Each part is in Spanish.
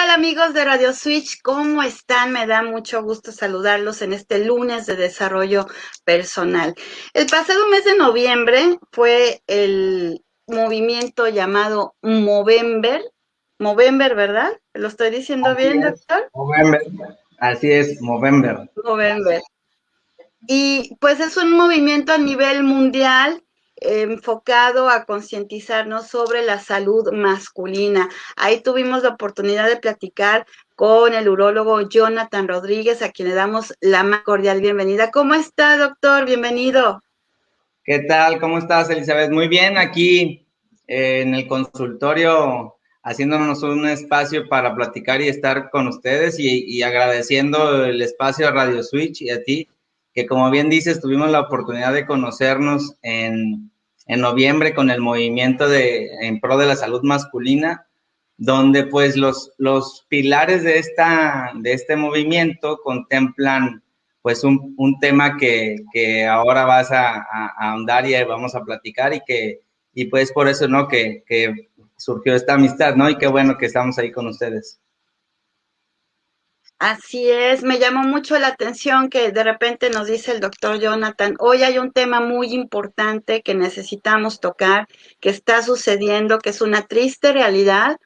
tal amigos de Radio Switch? ¿Cómo están? Me da mucho gusto saludarlos en este lunes de desarrollo personal. El pasado mes de noviembre fue el movimiento llamado Movember. Movember, ¿verdad? ¿Lo estoy diciendo bien, doctor? Movember. Así es, Movember. Movember. Y pues es un movimiento a nivel mundial enfocado a concientizarnos sobre la salud masculina. Ahí tuvimos la oportunidad de platicar con el urólogo Jonathan Rodríguez, a quien le damos la más cordial bienvenida. ¿Cómo está, doctor? Bienvenido. ¿Qué tal? ¿Cómo estás, Elizabeth? Muy bien, aquí eh, en el consultorio haciéndonos un espacio para platicar y estar con ustedes y, y agradeciendo el espacio a Radio Switch y a ti que como bien dices, tuvimos la oportunidad de conocernos en, en noviembre con el movimiento de, en pro de la salud masculina, donde pues los, los pilares de, esta, de este movimiento contemplan pues un, un tema que, que, ahora vas a, ahondar y vamos a platicar y que, y pues por eso, ¿no? Que, que surgió esta amistad, ¿no? Y qué bueno que estamos ahí con ustedes. Así es, me llamó mucho la atención que de repente nos dice el doctor Jonathan, hoy hay un tema muy importante que necesitamos tocar, que está sucediendo, que es una triste realidad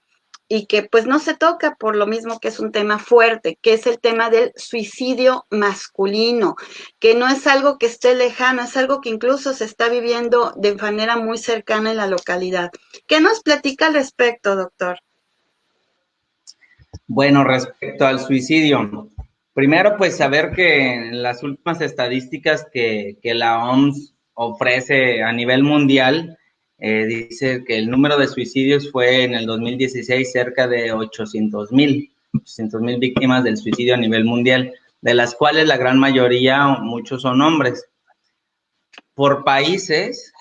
y que pues no se toca por lo mismo que es un tema fuerte, que es el tema del suicidio masculino, que no es algo que esté lejano, es algo que incluso se está viviendo de manera muy cercana en la localidad. ¿Qué nos platica al respecto, doctor? Bueno, respecto al suicidio, primero pues saber que en las últimas estadísticas que, la OMS ofrece a nivel mundial, eh, dice que el número de suicidios fue en el 2016 cerca de 800 mil, 800 mil víctimas del suicidio a nivel mundial, de las cuales la gran mayoría, muchos son hombres. Por países,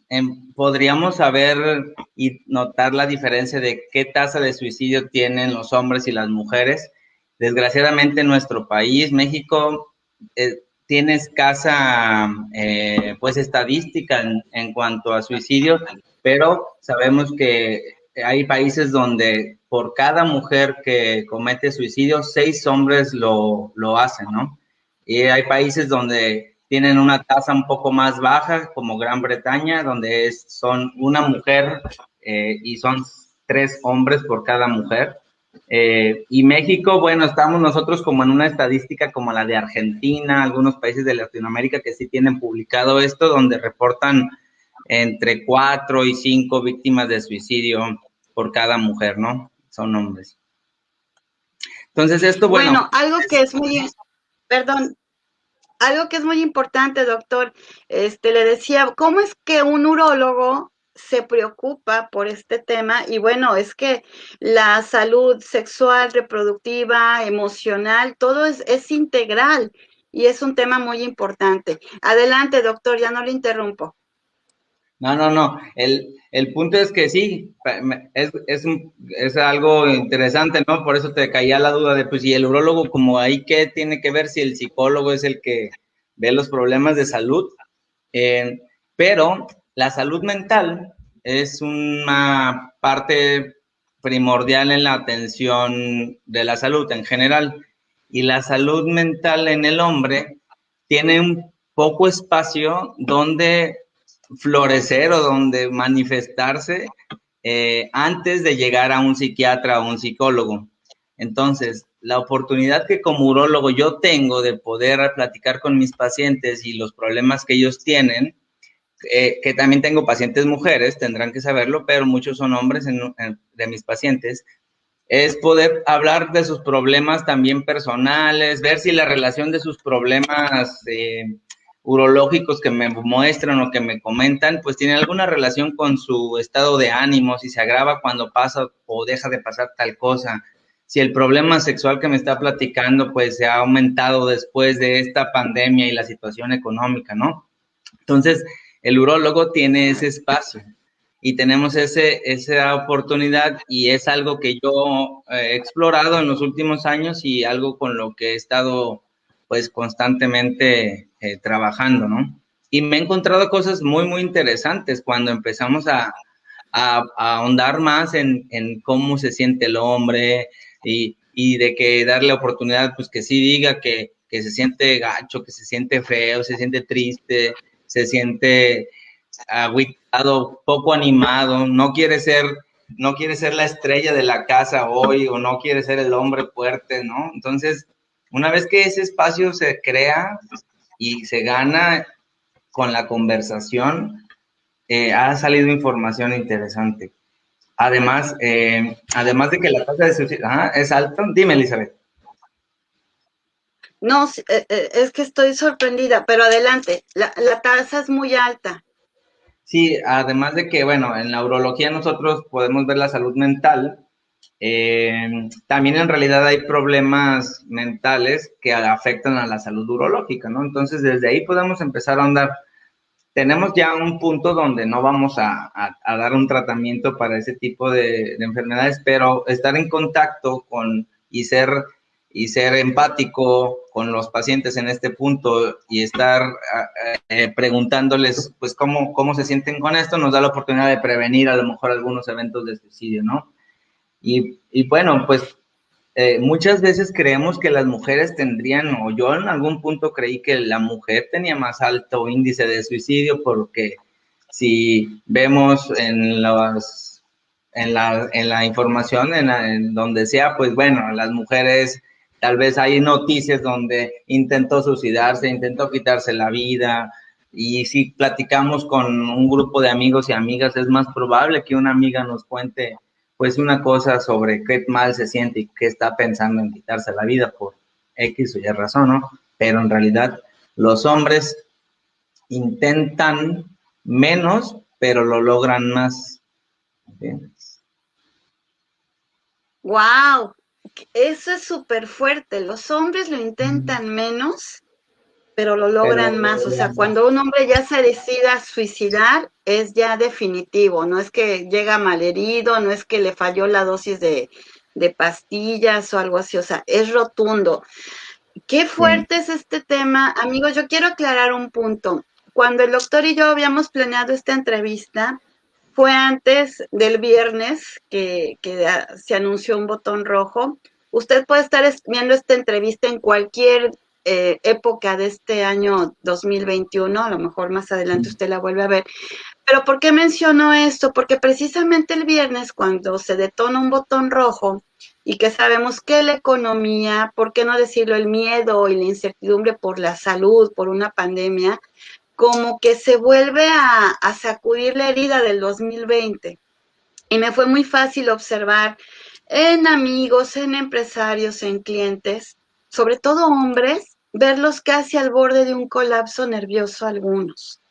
podríamos saber y notar la diferencia de qué tasa de suicidio tienen los hombres y las mujeres. Desgraciadamente en nuestro país, México, eh, tiene escasa eh, pues estadística en, en, cuanto a suicidio, pero sabemos que hay países donde por cada mujer que comete suicidio, seis hombres lo, lo hacen, ¿no? Y hay países donde tienen una tasa un poco más baja, como Gran Bretaña, donde es, son una mujer eh, y son tres hombres por cada mujer. Eh, y México, bueno, estamos nosotros como en una estadística como la de Argentina, algunos países de Latinoamérica que sí tienen publicado esto, donde reportan entre cuatro y cinco víctimas de suicidio por cada mujer, ¿no? Son hombres. Entonces, esto, bueno. Bueno, algo que es muy, perdón, algo que es muy importante, doctor, este, le decía, ¿cómo es que un urólogo se preocupa por este tema? Y bueno, es que la salud sexual, reproductiva, emocional, todo es, es integral y es un tema muy importante. Adelante, doctor, ya no le interrumpo. No, no, no. El, el punto es que sí, es, es, es, algo interesante, ¿no? Por eso te caía la duda de, pues, si el urólogo, como ahí, ¿qué tiene que ver si el psicólogo es el que ve los problemas de salud? Pero la salud mental es una parte primordial en la atención de la salud en general. Y la salud mental en el hombre tiene un poco espacio donde florecer o donde manifestarse eh, antes de llegar a un psiquiatra o un psicólogo. Entonces, la oportunidad que como urólogo yo tengo de poder platicar con mis pacientes y los problemas que ellos tienen, eh, que también tengo pacientes mujeres, tendrán que saberlo, pero muchos son hombres de mis pacientes, es poder hablar de sus problemas también personales, ver si la relación de sus problemas eh, urológicos que me muestran o que me comentan, pues tiene alguna relación con su estado de ánimo, si se agrava cuando pasa o deja de pasar tal cosa, si el problema sexual que me está platicando, pues se ha aumentado después de esta pandemia y la situación económica, ¿no? Entonces, el urólogo tiene ese espacio y tenemos ese, esa oportunidad y es algo que yo he explorado en los últimos años y algo con lo que he estado pues constantemente eh, trabajando, ¿no? Y me he encontrado cosas muy, muy interesantes cuando empezamos a, a, a ahondar más en, en, cómo se siente el hombre y y de que darle oportunidad, pues que sí diga que, que se siente gacho, que se siente feo, se siente triste, se siente aguitado, poco animado, no quiere ser, no quiere ser la estrella de la casa hoy o no quiere ser el hombre fuerte, ¿no? Entonces, una vez que ese espacio se crea y se gana con la conversación, eh, ha salido información interesante. Además, eh, además de que la tasa de suicidio es alta, dime, Elizabeth. No, eh, es que estoy sorprendida, pero adelante, la, la tasa es muy alta. Sí, además de que, bueno, en la urología nosotros podemos ver la salud mental, eh, también en realidad hay problemas mentales que afectan a la salud urológica, ¿no? Entonces, desde ahí podemos empezar a andar. Tenemos ya un punto donde no vamos a, dar un tratamiento para ese tipo de, de, enfermedades, pero estar en contacto con y ser y ser empático con los pacientes en este punto y estar eh, preguntándoles, pues, cómo, cómo se sienten con esto, nos da la oportunidad de prevenir a lo mejor algunos eventos de suicidio, ¿no? Y, y bueno, pues, eh, muchas veces creemos que las mujeres tendrían, o yo en algún punto creí que la mujer tenía más alto índice de suicidio porque si vemos en las en la, en la información, en, en, donde sea, pues bueno, las mujeres Tal vez hay noticias donde intentó suicidarse, intentó quitarse la vida. Y si platicamos con un grupo de amigos y amigas, es más probable que una amiga nos cuente pues una cosa sobre qué mal se siente y qué está pensando en quitarse la vida por X o Y razón, ¿no? Pero en realidad los hombres intentan menos, pero lo logran más. Wow, eso es súper fuerte. Los hombres lo intentan menos, pero lo logran más. O sea, cuando un hombre ya se decida suicidar, es ya definitivo. No es que llega malherido, no es que le falló la dosis de, de pastillas o algo así. O sea, es rotundo. Qué fuerte es este tema. Amigos, yo quiero aclarar un punto. Cuando el doctor y yo habíamos planeado esta entrevista, fue antes del viernes que, se anunció un botón rojo. Usted puede estar viendo esta entrevista en cualquier eh, época de este año 2021, a lo mejor más adelante usted la vuelve a ver. Pero ¿por qué menciono esto? Porque precisamente el viernes, cuando se detona un botón rojo y que sabemos que la economía, por qué no decirlo, el miedo y la incertidumbre por la salud, por una pandemia, como que se vuelve a, sacudir la herida del 2020. Y me fue muy fácil observar en amigos, en empresarios, en clientes, sobre todo hombres, verlos casi al borde de un colapso nervioso algunos.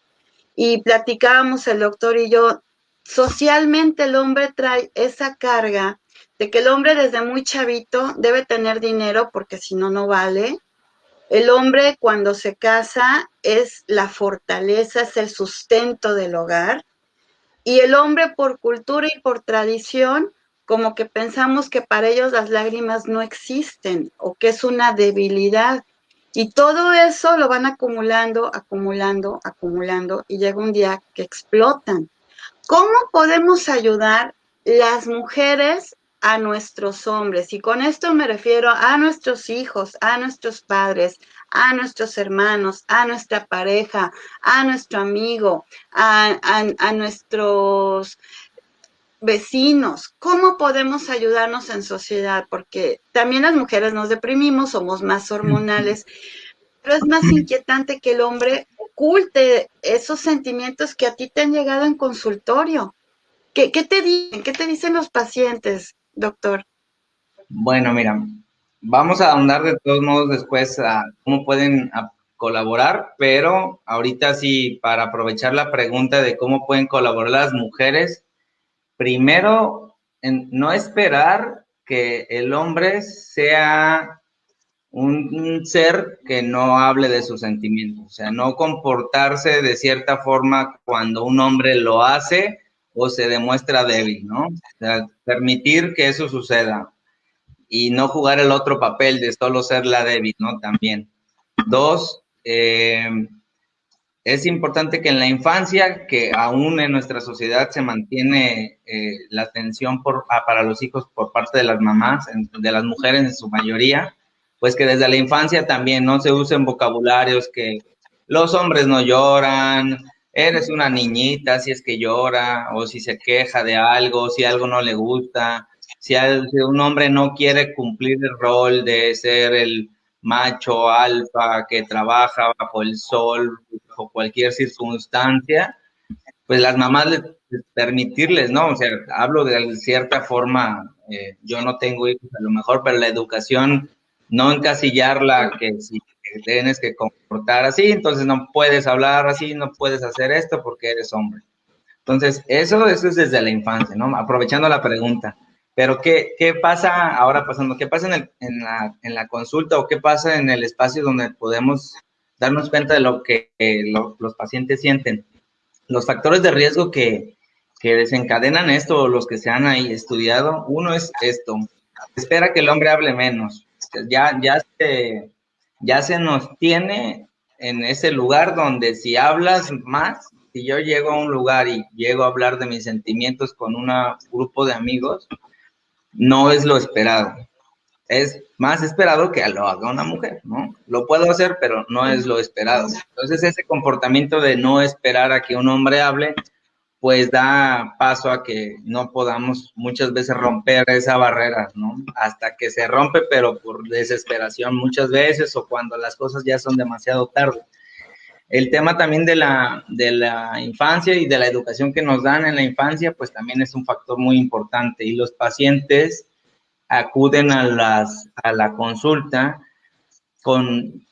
Y platicábamos el doctor y yo, socialmente el hombre trae esa carga de que el hombre desde muy chavito debe tener dinero porque si no, no vale, el hombre cuando se casa es la fortaleza, es el sustento del hogar. Y el hombre por cultura y por tradición, como que pensamos que para ellos las lágrimas no existen o que es una debilidad. Y todo eso lo van acumulando, acumulando, acumulando y llega un día que explotan. ¿Cómo podemos ayudar las mujeres a nuestros hombres. Y con esto me refiero a nuestros hijos, a nuestros padres, a nuestros hermanos, a nuestra pareja, a nuestro amigo, a, nuestros vecinos. ¿Cómo podemos ayudarnos en sociedad? Porque también las mujeres nos deprimimos, somos más hormonales, pero es más inquietante que el hombre oculte esos sentimientos que a ti te han llegado en consultorio. ¿Qué, qué te dicen? ¿Qué te dicen los pacientes? doctor? Bueno, mira, vamos a ahondar de todos modos después a cómo pueden colaborar, pero ahorita sí, para aprovechar la pregunta de cómo pueden colaborar las mujeres, primero, no esperar que el hombre sea un, ser que no hable de sus sentimientos, o sea, no comportarse de cierta forma cuando un hombre lo hace o se demuestra débil, ¿no? O sea, permitir que eso suceda y no jugar el otro papel de solo ser la débil, ¿no? También. Dos, eh, es importante que en la infancia, que aún en nuestra sociedad se mantiene eh, la atención por, para los hijos por parte de las mamás, de las mujeres en su mayoría, pues que desde la infancia también no se usen vocabularios que los hombres no lloran, eres una niñita si es que llora o si se queja de algo, si algo no le gusta, si, un hombre no quiere cumplir el rol de ser el macho alfa que trabaja bajo el sol, o cualquier circunstancia, pues las mamás les, permitirles, ¿no? O sea, hablo de cierta forma, eh, yo no tengo hijos a lo mejor, pero la educación, no encasillarla que si tienes que comportar así, entonces no puedes hablar así, no puedes hacer esto porque eres hombre. Entonces, eso, eso es desde la infancia, ¿no? Aprovechando la pregunta. Pero, ¿qué, qué pasa ahora pasando? ¿Qué pasa en, el, en, la, en, la, consulta o qué pasa en el espacio donde podemos darnos cuenta de lo que los pacientes sienten? Los factores de riesgo que, que desencadenan esto, los que se han ahí estudiado, uno es esto, espera que el hombre hable menos. Ya, ya ya se nos tiene en ese lugar donde si hablas más, si yo llego a un lugar y llego a hablar de mis sentimientos con un grupo de amigos, no es lo esperado. Es más esperado que lo haga una mujer, ¿no? Lo puedo hacer, pero no es lo esperado. Entonces, ese comportamiento de no esperar a que un hombre hable, pues da paso a que no podamos muchas veces romper esa barrera, ¿no? Hasta que se rompe, pero por desesperación muchas veces o cuando las cosas ya son demasiado tarde. El tema también de la, de la infancia y de la educación que nos dan en la infancia, pues también es un factor muy importante y los pacientes acuden a, las, a la consulta con,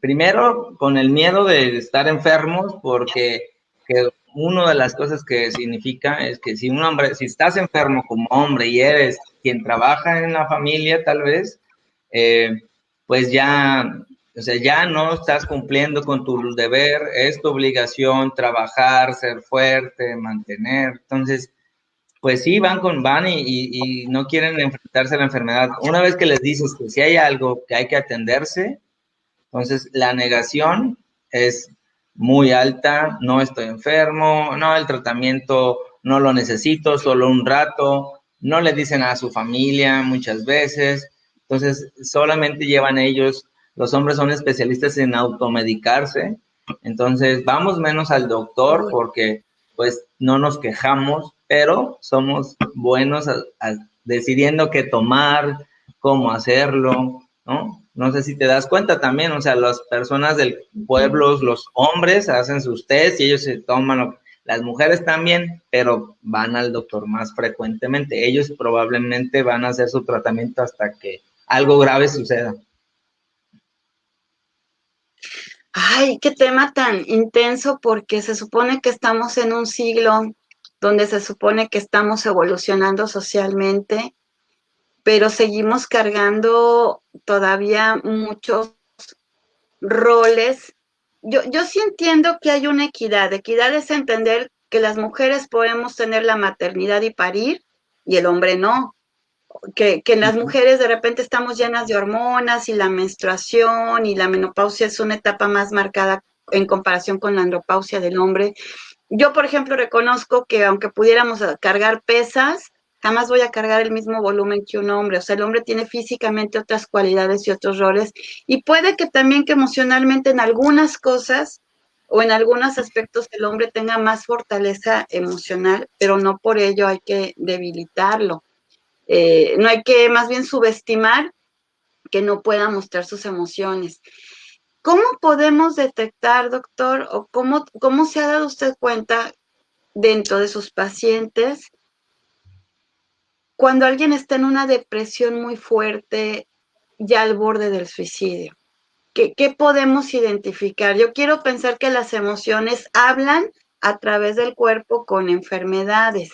primero, con el miedo de estar enfermos porque que una de las cosas que significa es que si un hombre, si estás enfermo como hombre y eres quien trabaja en la familia, tal vez, eh, pues ya, o sea, ya no estás cumpliendo con tu deber, es tu obligación trabajar, ser fuerte, mantener. Entonces, pues sí, van con van y, no quieren enfrentarse a la enfermedad. Una vez que les dices que si hay algo que hay que atenderse, entonces la negación es muy alta, no estoy enfermo, no, el tratamiento no lo necesito, solo un rato, no le dicen a su familia muchas veces, entonces solamente llevan ellos, los hombres son especialistas en automedicarse, entonces vamos menos al doctor porque pues no nos quejamos, pero somos buenos decidiendo qué tomar, cómo hacerlo, ¿no? No sé si te das cuenta también, o sea, las personas del pueblo, los hombres hacen sus test y ellos se toman, las mujeres también, pero van al doctor más frecuentemente. Ellos probablemente van a hacer su tratamiento hasta que algo grave suceda. Ay, qué tema tan intenso porque se supone que estamos en un siglo donde se supone que estamos evolucionando socialmente pero seguimos cargando todavía muchos roles. Yo, yo sí entiendo que hay una equidad. Equidad es entender que las mujeres podemos tener la maternidad y parir y el hombre no. Que, que las mujeres de repente estamos llenas de hormonas y la menstruación y la menopausia es una etapa más marcada en comparación con la andropausia del hombre. Yo, por ejemplo, reconozco que aunque pudiéramos cargar pesas, jamás voy a cargar el mismo volumen que un hombre. O sea, el hombre tiene físicamente otras cualidades y otros roles. Y puede que también que emocionalmente en algunas cosas o en algunos aspectos el hombre tenga más fortaleza emocional, pero no por ello hay que debilitarlo. Eh, no hay que más bien subestimar que no pueda mostrar sus emociones. ¿Cómo podemos detectar, doctor, o cómo, cómo se ha dado usted cuenta dentro de sus pacientes cuando alguien está en una depresión muy fuerte, ya al borde del suicidio. ¿Qué, podemos identificar? Yo quiero pensar que las emociones hablan a través del cuerpo con enfermedades,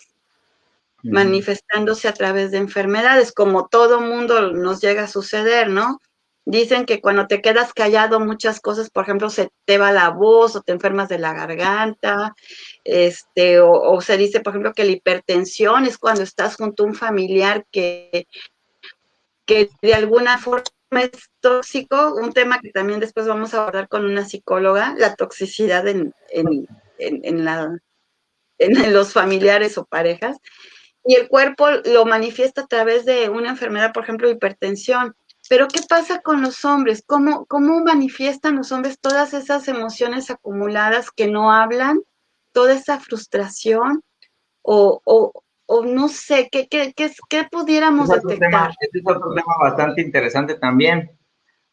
manifestándose a través de enfermedades, como todo mundo nos llega a suceder, ¿no? Dicen que cuando te quedas callado muchas cosas, por ejemplo, se te va la voz o te enfermas de la garganta, este, o, se dice, por ejemplo, que la hipertensión es cuando estás junto a un familiar que, que de alguna forma es tóxico, un tema que también después vamos a abordar con una psicóloga, la toxicidad en, en, en, en los familiares o parejas, y el cuerpo lo manifiesta a través de una enfermedad, por ejemplo, hipertensión. Pero ¿qué pasa con los hombres? ¿Cómo, ¿Cómo manifiestan los hombres todas esas emociones acumuladas que no hablan? Toda esa frustración o, o, o no sé, ¿qué, qué, qué, qué pudiéramos detectar? este es otro tema bastante interesante también,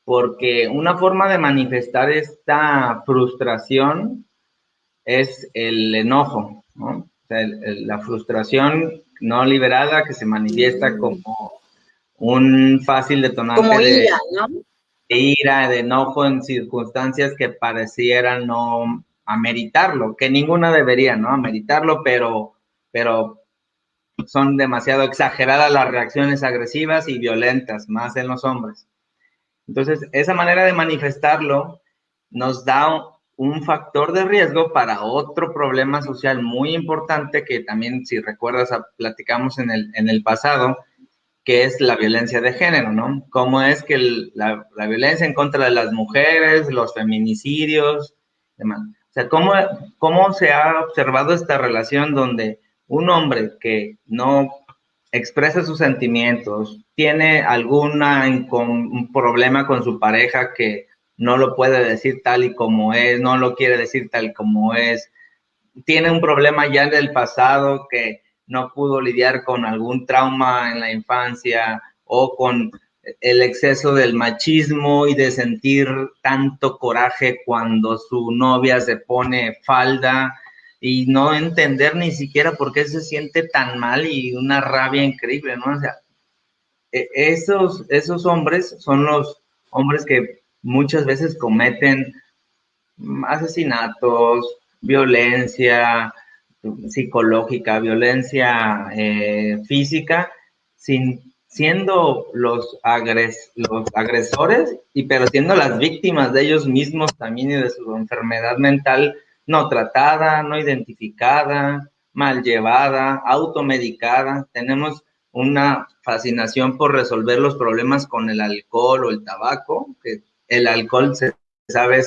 porque una forma de manifestar esta frustración es el enojo, ¿no? O sea, la frustración no liberada que se manifiesta mm. como un fácil detonante de, ira, ¿no? de ira, de enojo en circunstancias que parecieran no ameritarlo, que ninguna debería, ¿no? Ameritarlo, pero, pero son demasiado exageradas las reacciones agresivas y violentas, más en los hombres. Entonces, esa manera de manifestarlo nos da un factor de riesgo para otro problema social muy importante que también, si recuerdas, platicamos en el, en el pasado, que es la violencia de género, ¿no? Cómo es que la, violencia en contra de las mujeres, los feminicidios, demás. O sea, ¿cómo, cómo se ha observado esta relación donde un hombre que no expresa sus sentimientos, tiene algún problema con su pareja que no lo puede decir tal y como es, no lo quiere decir tal como es, tiene un problema ya del pasado que no pudo lidiar con algún trauma en la infancia o con el exceso del machismo y de sentir tanto coraje cuando su novia se pone falda y no entender ni siquiera por qué se siente tan mal y una rabia increíble, ¿no? O sea, e, esos, esos hombres son los hombres que muchas veces cometen asesinatos, violencia psicológica, violencia eh, física, sin, siendo los, agres, los agresores, y pero siendo las víctimas de ellos mismos también y de su enfermedad mental no tratada, no identificada, mal llevada, automedicada. Tenemos una fascinación por resolver los problemas con el alcohol o el tabaco, que el alcohol, se sabe,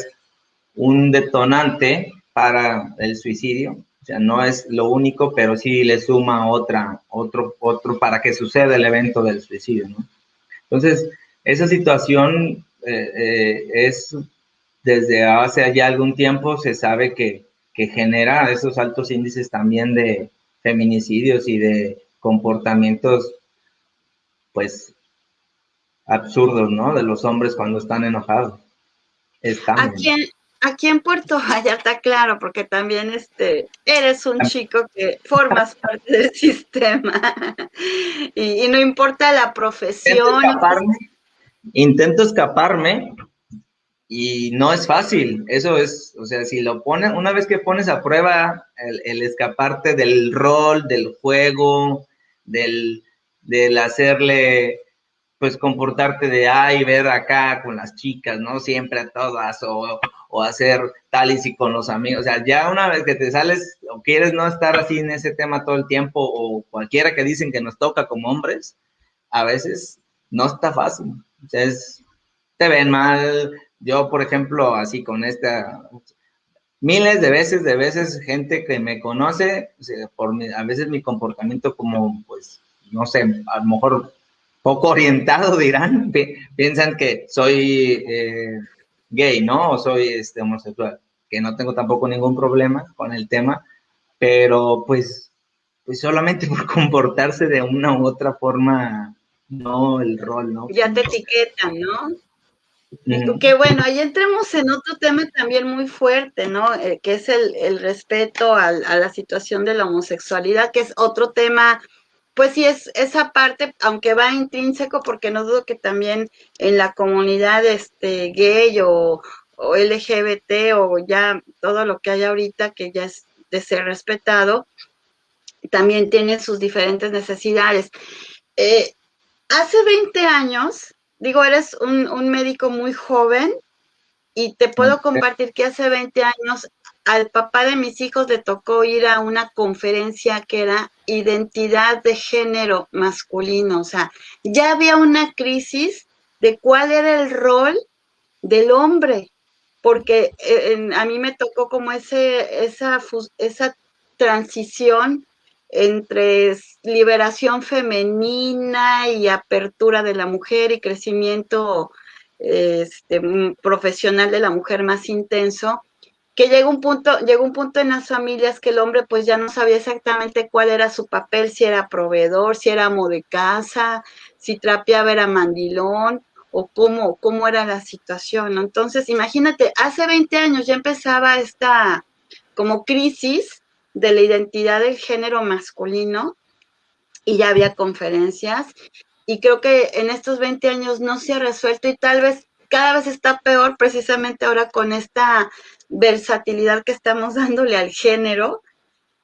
un detonante para el suicidio. Sea, no es lo único, pero sí le suma otra, otro, otro para que suceda el evento del suicidio, ¿no? Entonces, esa situación eh, eh, es, desde hace ya algún tiempo, se sabe que, que genera esos altos índices también de feminicidios y de comportamientos, pues, absurdos, ¿no? De los hombres cuando están enojados. Aquí, en, aquí en Puerto Vallarta, claro, porque también este, eres un chico que formas parte del sistema y, no importa la profesión. Intento escaparme, y no es fácil. Eso es, o sea, si lo pones, una vez que pones a prueba el, el escaparte del rol, del juego, del, del hacerle pues comportarte de ay, ver acá con las chicas, ¿no? Siempre a todas, o, o, hacer tal y si con los amigos. O sea, ya una vez que te sales o quieres no estar así en ese tema todo el tiempo, o cualquiera que dicen que nos toca como hombres, a veces no está fácil. O sea, es, te ven mal. Yo, por ejemplo, así con esta, miles de veces, de veces, gente que me conoce, por a veces mi comportamiento como, pues, no sé, a lo mejor poco orientado, dirán, piensan que soy eh, gay, ¿no? O soy este, homosexual, que no tengo tampoco ningún problema con el tema, pero pues, pues solamente por comportarse de una u otra forma, no el rol, ¿no? Ya te etiquetan, ¿no? Que bueno, ahí entremos en otro tema también muy fuerte, ¿no? Eh, que es el, el respeto a, a, la situación de la homosexualidad, que es otro tema pues sí, es esa parte, aunque va intrínseco, porque no dudo que también en la comunidad este, gay o, LGBT o ya todo lo que hay ahorita que ya es de ser respetado, también tiene sus diferentes necesidades. Eh, hace 20 años, digo, eres un, un médico muy joven y te puedo compartir que hace 20 años al papá de mis hijos le tocó ir a una conferencia que era identidad de género masculino, o sea, ya había una crisis de cuál era el rol del hombre, porque eh, a mí me tocó como ese, esa, esa transición entre liberación femenina y apertura de la mujer y crecimiento este, profesional de la mujer más intenso, que llegó un punto, llegó un punto en las familias que el hombre pues ya no sabía exactamente cuál era su papel, si era proveedor, si era amo de casa, si trapeaba era mandilón, o cómo, cómo era la situación. Entonces, imagínate, hace 20 años ya empezaba esta como crisis de la identidad del género masculino y ya había conferencias y creo que en estos 20 años no se ha resuelto y tal vez cada vez está peor precisamente ahora con esta versatilidad que estamos dándole al género,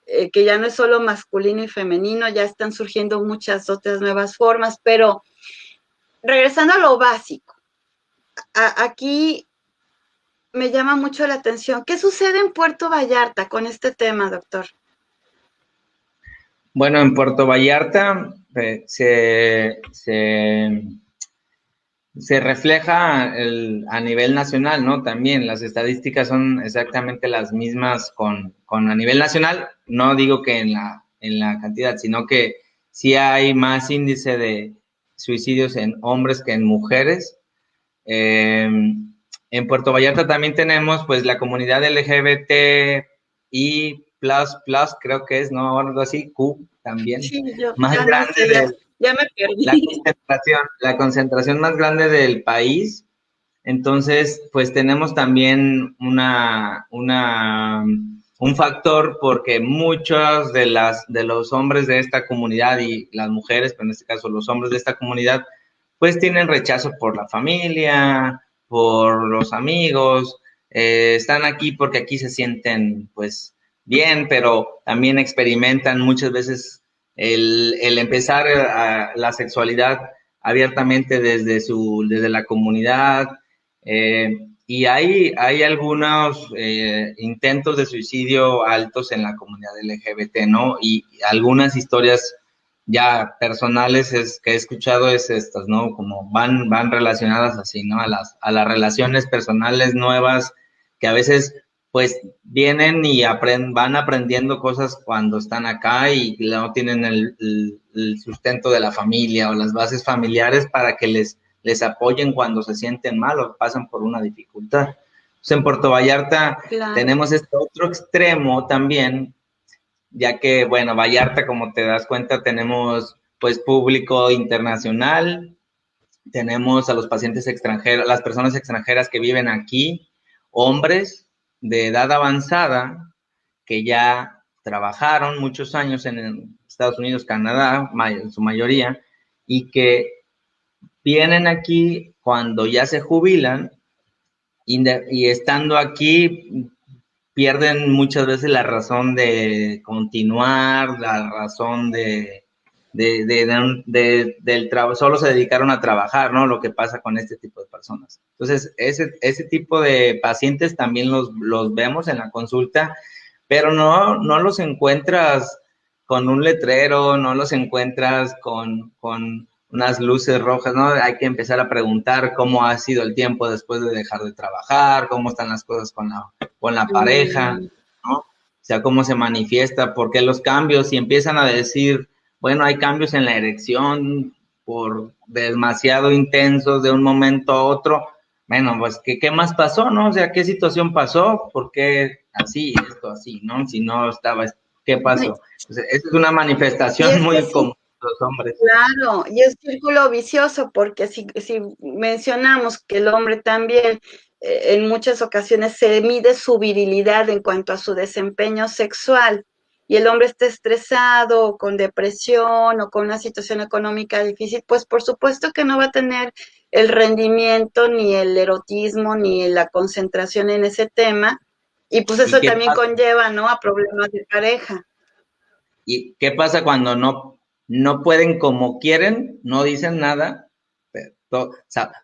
eh, que ya no es solo masculino y femenino, ya están surgiendo muchas otras nuevas formas, pero regresando a lo básico, aquí me llama mucho la atención. ¿Qué sucede en Puerto Vallarta con este tema, doctor? Bueno, en Puerto Vallarta eh, se, se, refleja a nivel nacional, ¿no? También las estadísticas son exactamente las mismas con, con, a nivel nacional. No digo que en la, en la cantidad, sino que sí hay más índice de, suicidios en hombres que en mujeres. Eh, en Puerto Vallarta también tenemos pues la comunidad LGBT y plus, plus creo que es, ¿no? Algo así, Q también. más grande ya, me perdí. La concentración, la concentración más grande del país. Entonces, pues tenemos también una, una un factor porque muchos de, las, de los hombres de esta comunidad y las mujeres, pero en este caso los hombres de esta comunidad, pues tienen rechazo por la familia, por los amigos, eh, están aquí porque aquí se sienten pues bien, pero también experimentan muchas veces el, el empezar a la sexualidad abiertamente desde, su, desde la comunidad. Eh, y hay, hay algunos eh, intentos de suicidio altos en la comunidad LGBT, ¿no? Y algunas historias ya personales es, que he escuchado es estas, ¿no? Como van, van relacionadas así, ¿no? A las, a las relaciones personales nuevas que a veces pues vienen y aprenden, van aprendiendo cosas cuando están acá y no tienen el, el sustento de la familia o las bases familiares para que les les apoyen cuando se sienten mal o pasan por una dificultad. en Puerto Vallarta tenemos este otro extremo también, ya que, bueno, Vallarta, como te das cuenta, tenemos pues público internacional, tenemos a los pacientes extranjeros, las personas extranjeras que viven aquí, hombres de edad avanzada que ya trabajaron muchos años en Estados Unidos, Canadá, en su mayoría, y que vienen aquí cuando ya se jubilan y, estando aquí pierden muchas veces la razón de continuar, la razón de, del trabajo, solo se dedicaron a trabajar, ¿no? Lo que pasa con este tipo de personas. Entonces, ese, ese tipo de pacientes también los, los vemos en la consulta, pero no, no los encuentras con un letrero, no los encuentras con, con unas luces rojas, ¿no? Hay que empezar a preguntar cómo ha sido el tiempo después de dejar de trabajar, cómo están las cosas con la, con la pareja, ¿no? O sea, cómo se manifiesta, por qué los cambios, y empiezan a decir, bueno, hay cambios en la erección por demasiado intensos de un momento a otro. Bueno, pues, ¿qué, qué más pasó, no? O sea, ¿qué situación pasó? ¿Por qué así, esto así, no? Si no estaba, ¿qué pasó? esa es una manifestación muy común los hombres. Claro, y es círculo vicioso, porque si, si mencionamos que el hombre también eh, en muchas ocasiones se mide su virilidad en cuanto a su desempeño sexual, y el hombre está estresado, con depresión o con una situación económica difícil, pues por supuesto que no va a tener el rendimiento, ni el erotismo, ni la concentración en ese tema, y pues eso también conlleva, ¿no? A problemas de pareja. ¿Y qué pasa cuando no no pueden como quieren, no dicen nada. Pero,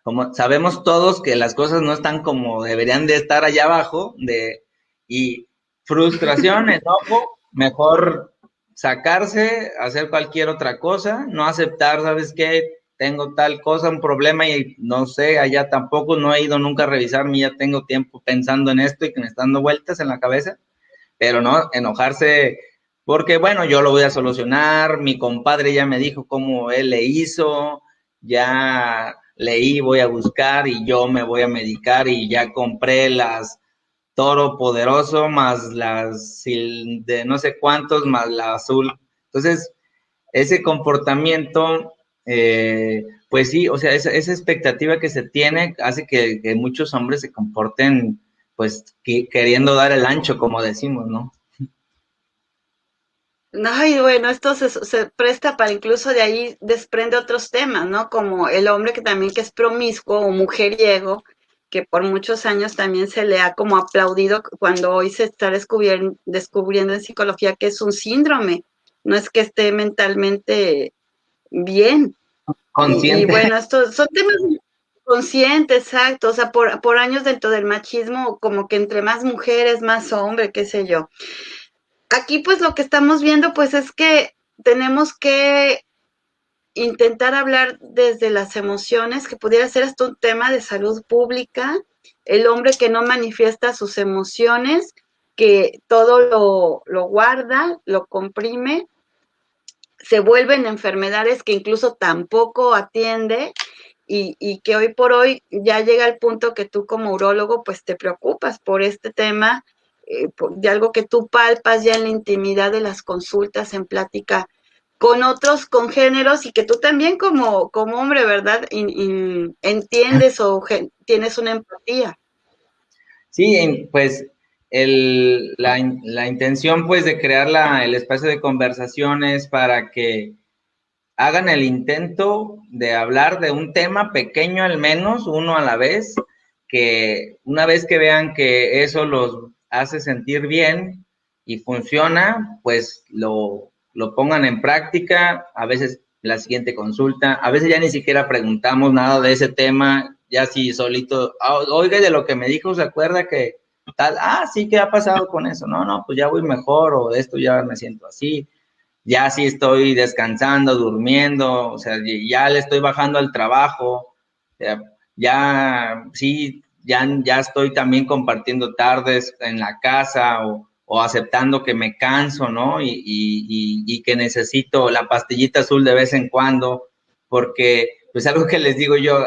como sabemos todos que las cosas no están como deberían de estar allá abajo, de, y frustración, enojo, mejor sacarse, hacer cualquier otra cosa, no aceptar, ¿sabes qué? tengo tal cosa, un problema y no sé, allá tampoco, no he ido nunca a revisarme, ya tengo tiempo pensando en esto y que me están dando vueltas en la cabeza, pero no, enojarse porque bueno, yo lo voy a solucionar, mi compadre ya me dijo cómo él le hizo, ya leí, voy a buscar y yo me voy a medicar y ya compré las toro poderoso más las de no sé cuántos más la azul. Entonces, ese comportamiento, eh, pues sí, o sea, esa, expectativa que se tiene hace que, muchos hombres se comporten, pues, queriendo dar el ancho, como decimos, ¿no? Ay, bueno, esto se, se, presta para incluso de ahí desprende otros temas, ¿no? Como el hombre que también que es promiscuo o mujeriego, que por muchos años también se le ha como aplaudido cuando hoy se está descubriendo, descubriendo en psicología que es un síndrome, no es que esté mentalmente bien. Consciente. Y, bueno, estos son temas conscientes, exacto, o sea, por, por años dentro del machismo, como que entre más mujeres, más hombre, qué sé yo aquí pues lo que estamos viendo pues es que tenemos que intentar hablar desde las emociones, que pudiera ser hasta un tema de salud pública, el hombre que no manifiesta sus emociones, que todo lo, lo guarda, lo comprime, se vuelven enfermedades que incluso tampoco atiende. Y, y, que hoy por hoy ya llega el punto que tú como urólogo pues te preocupas por este tema eh, de algo que tú palpas ya en la intimidad de las consultas, en plática con otros congéneros y que tú también como, como hombre, ¿verdad? entiendes o tienes una empatía. Sí, pues el, la, la, intención pues de crear la, el espacio de conversaciones para que hagan el intento de hablar de un tema pequeño al menos, uno a la vez, que una vez que vean que eso los hace sentir bien y funciona, pues lo, lo pongan en práctica, a veces la siguiente consulta, a veces ya ni siquiera preguntamos nada de ese tema, ya si solito, ah, oiga, de lo que me dijo, ¿se acuerda que tal? Ah, sí, ¿qué ha pasado con eso? No, no, pues ya voy mejor o de esto ya me siento así, ya sí estoy descansando, durmiendo, o sea, ya le estoy bajando al trabajo, ya sí ya, ya estoy también compartiendo tardes en la casa o, aceptando que me canso, ¿no? Y, y, que necesito la pastillita azul de vez en cuando, porque, pues algo que les digo yo,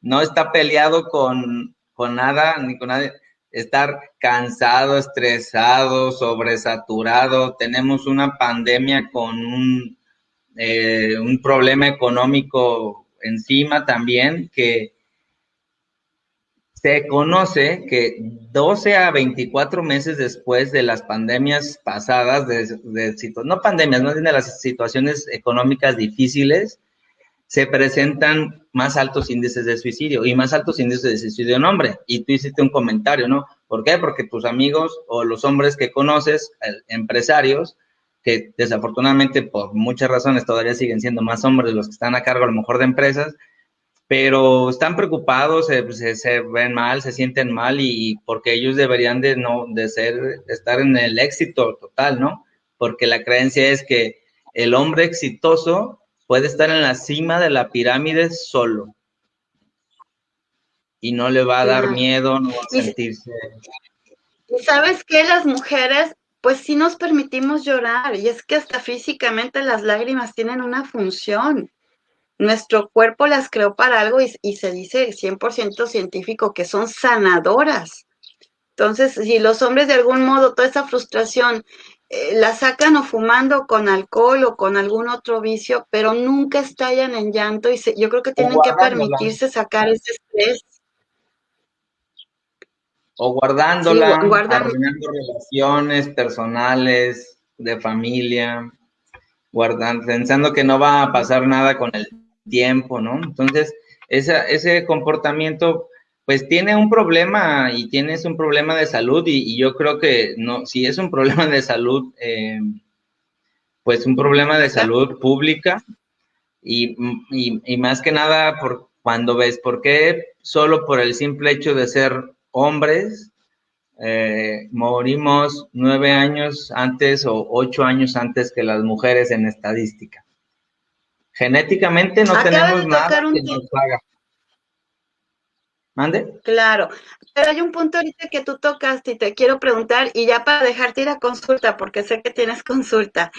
no está peleado con, con nada, ni con nadie, estar cansado, estresado, sobresaturado, tenemos una pandemia con un, eh, un problema económico encima también que se conoce que 12 a 24 meses después de las pandemias pasadas, de, no pandemias, no de las situaciones económicas difíciles, se presentan más altos índices de suicidio y más altos índices de suicidio en hombre. Y tú hiciste un comentario, ¿no? ¿Por qué? Porque tus amigos o los hombres que conoces, empresarios, que desafortunadamente por muchas razones todavía siguen siendo más hombres los que están a cargo a lo mejor de empresas, pero están preocupados, se, ven mal, se sienten mal y, porque ellos deberían de no de ser estar en el éxito total, ¿no? Porque la creencia es que el hombre exitoso puede estar en la cima de la pirámide solo y no le va a dar miedo, no va a sentirse. Sabes que las mujeres, pues sí nos permitimos llorar y es que hasta físicamente las lágrimas tienen una función nuestro cuerpo las creó para algo y, se dice 100% científico que son sanadoras. Entonces, si los hombres de algún modo toda esa frustración eh, la sacan o fumando con alcohol o con algún otro vicio, pero nunca estallan en llanto y yo creo que tienen que permitirse sacar ese estrés. O guardándola, guardando relaciones personales, de familia, guardando, pensando que no va a pasar nada con el tiempo, ¿no? Entonces, ese comportamiento, pues tiene un problema y tienes un problema de salud y, yo creo que no, si es un problema de salud, eh, pues un problema de salud pública y, más que nada por cuando ves por qué solo por el simple hecho de ser hombres eh, morimos nueve años antes o ocho años antes que las mujeres en estadística. Genéticamente no tenemos nada que nos haga. ¿Mande? Claro, pero hay un punto ahorita que tú tocaste y te quiero preguntar, y ya para dejarte ir a consulta, porque sé que tienes consulta.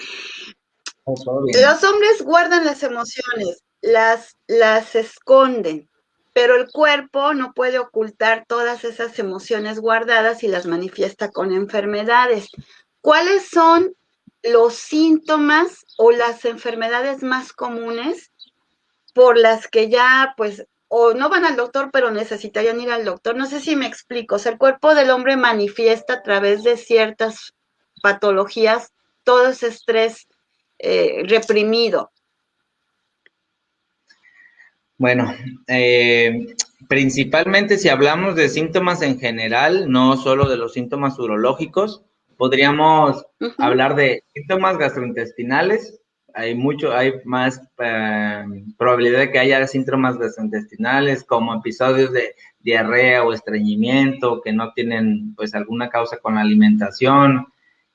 Los hombres guardan las emociones, las, las esconden, pero el cuerpo no puede ocultar todas esas emociones guardadas y las manifiesta con enfermedades. ¿Cuáles son los síntomas o las enfermedades más comunes por las que ya pues o no van al doctor, pero necesitarían ir al doctor. No sé si me explico. El cuerpo del hombre manifiesta a través de ciertas patologías todo ese estrés eh, reprimido. Bueno, eh, principalmente si hablamos de síntomas en general, no solo de los síntomas urológicos, podríamos hablar de síntomas gastrointestinales, hay mucho, hay más eh, probabilidad de que haya síntomas gastrointestinales como episodios de diarrea o estreñimiento que no tienen pues alguna causa con la alimentación,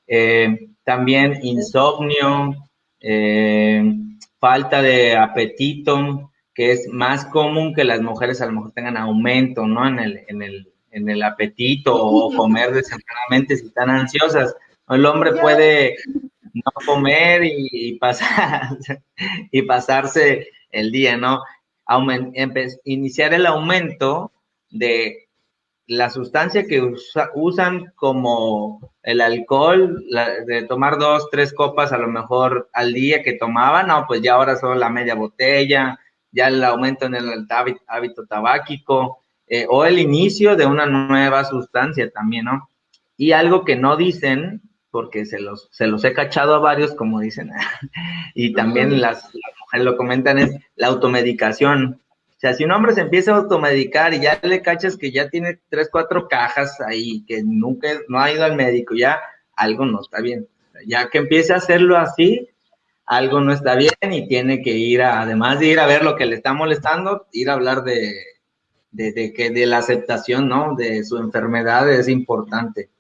eh, también insomnio, eh, falta de apetito, que es más común que las mujeres a lo mejor tengan aumento, ¿no? En el, en el, en el apetito o comer desenfrenadamente si están ansiosas. El hombre puede no comer y, pasar, y pasarse el día, ¿no? iniciar el aumento de la sustancia que usan como el alcohol, de tomar dos, tres copas a lo mejor al día que tomaban, no, pues ya ahora solo la media botella, ya el aumento en el hábito, tabáquico, eh, o el inicio de una nueva sustancia también, ¿no? Y algo que no dicen porque se los, se los he cachado a varios, como dicen, y también las, mujeres lo comentan, es la automedicación. O sea, si un hombre se empieza a automedicar y ya le cachas que ya tiene tres, cuatro cajas ahí, que nunca no ha ido al médico, ya algo no está bien. Ya que empiece a hacerlo así, algo no está bien y tiene que ir, a, además de ir a ver lo que le está molestando, ir a hablar de, de, que de la aceptación, ¿no? De su enfermedad es importante.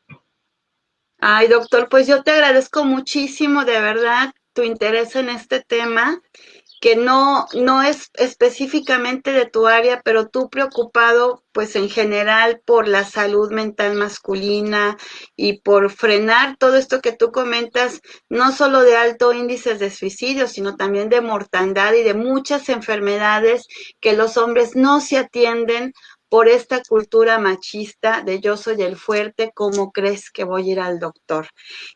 Ay, doctor, pues yo te agradezco muchísimo, de verdad, tu interés en este tema, que no, no es específicamente de tu área, pero tú preocupado, pues en general, por la salud mental masculina y por frenar todo esto que tú comentas, no solo de alto índice de suicidio, sino también de mortandad y de muchas enfermedades que los hombres no se atienden por esta cultura machista de yo soy el fuerte, ¿cómo crees que voy a ir al doctor?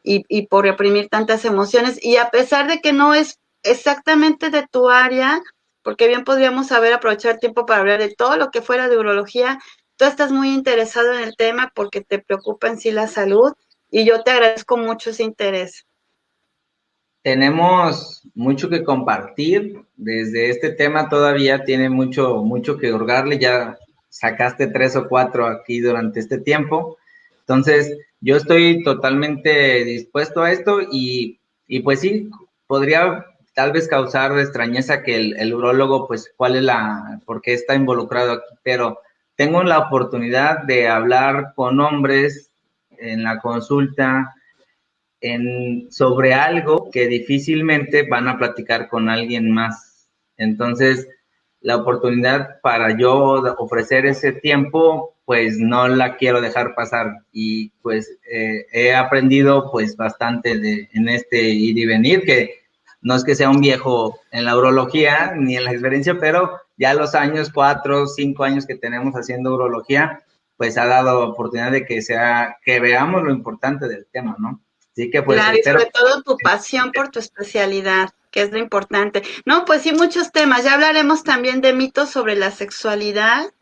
Y, por reprimir tantas emociones. Y a pesar de que no es exactamente de tu área, porque bien podríamos saber aprovechar tiempo para hablar de todo lo que fuera de urología, tú estás muy interesado en el tema porque te preocupa en sí la salud y yo te agradezco mucho ese interés. Tenemos mucho que compartir. Desde este tema todavía tiene mucho, mucho que hurgarle. Ya sacaste tres o cuatro aquí durante este tiempo. Entonces, yo estoy totalmente dispuesto a esto y, y pues sí, podría tal vez causar extrañeza que el, el, urólogo, pues, cuál es la, por qué está involucrado aquí, pero tengo la oportunidad de hablar con hombres en la consulta en, sobre algo que difícilmente van a platicar con alguien más. Entonces, la oportunidad para yo ofrecer ese tiempo, pues no la quiero dejar pasar. Y pues eh, he aprendido pues bastante de, en este ir y venir, que no es que sea un viejo en la urología ni en la experiencia, pero ya los años, cuatro, cinco años que tenemos haciendo urología, pues ha dado oportunidad de que sea, que veamos lo importante del tema, ¿no? Así que pues. Claro, y sobre todo tu pasión por tu especialidad que es lo importante. No, pues sí, muchos temas. Ya hablaremos también de mitos sobre la sexualidad,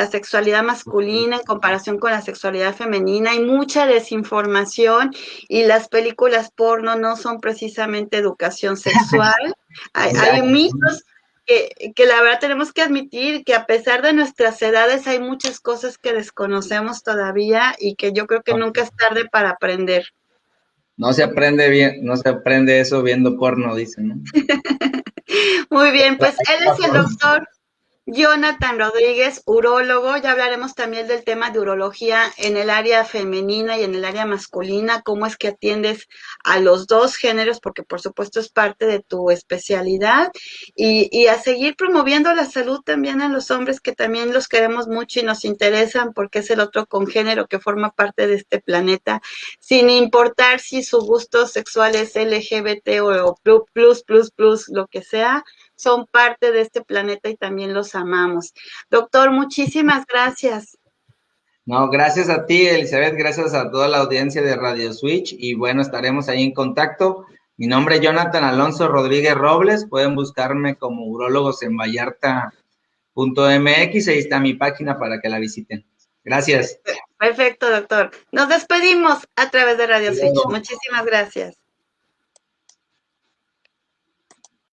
la sexualidad masculina en comparación con la sexualidad femenina. Hay mucha desinformación y las películas porno no son precisamente educación sexual. hay, mitos que, que, la verdad tenemos que admitir que a pesar de nuestras edades hay muchas cosas que desconocemos todavía y que yo creo que nunca es tarde para aprender. No se aprende bien, no se aprende eso viendo porno, dicen, ¿no? Muy bien, pues él es el doctor Jonathan Rodríguez, urólogo. Ya hablaremos también del tema de urología en el área femenina y en el área masculina, cómo es que atiendes a los dos géneros, porque por supuesto es parte de tu especialidad, y, a seguir promoviendo la salud también en los hombres, que también los queremos mucho y nos interesan, porque es el otro congénero que forma parte de este planeta, sin importar si su gusto sexual es LGBT o plus, plus, plus, lo que sea son parte de este planeta y también los amamos. Doctor, muchísimas gracias. No, gracias a ti, Elizabeth, gracias a toda la audiencia de Radio Switch y bueno, estaremos ahí en contacto. Mi nombre es Jonathan Alonso Rodríguez Robles, pueden buscarme como urólogos en vallarta.mx, ahí está mi página para que la visiten. Gracias. Perfecto, doctor. Nos despedimos a través de Radio Switch. Muchísimas gracias.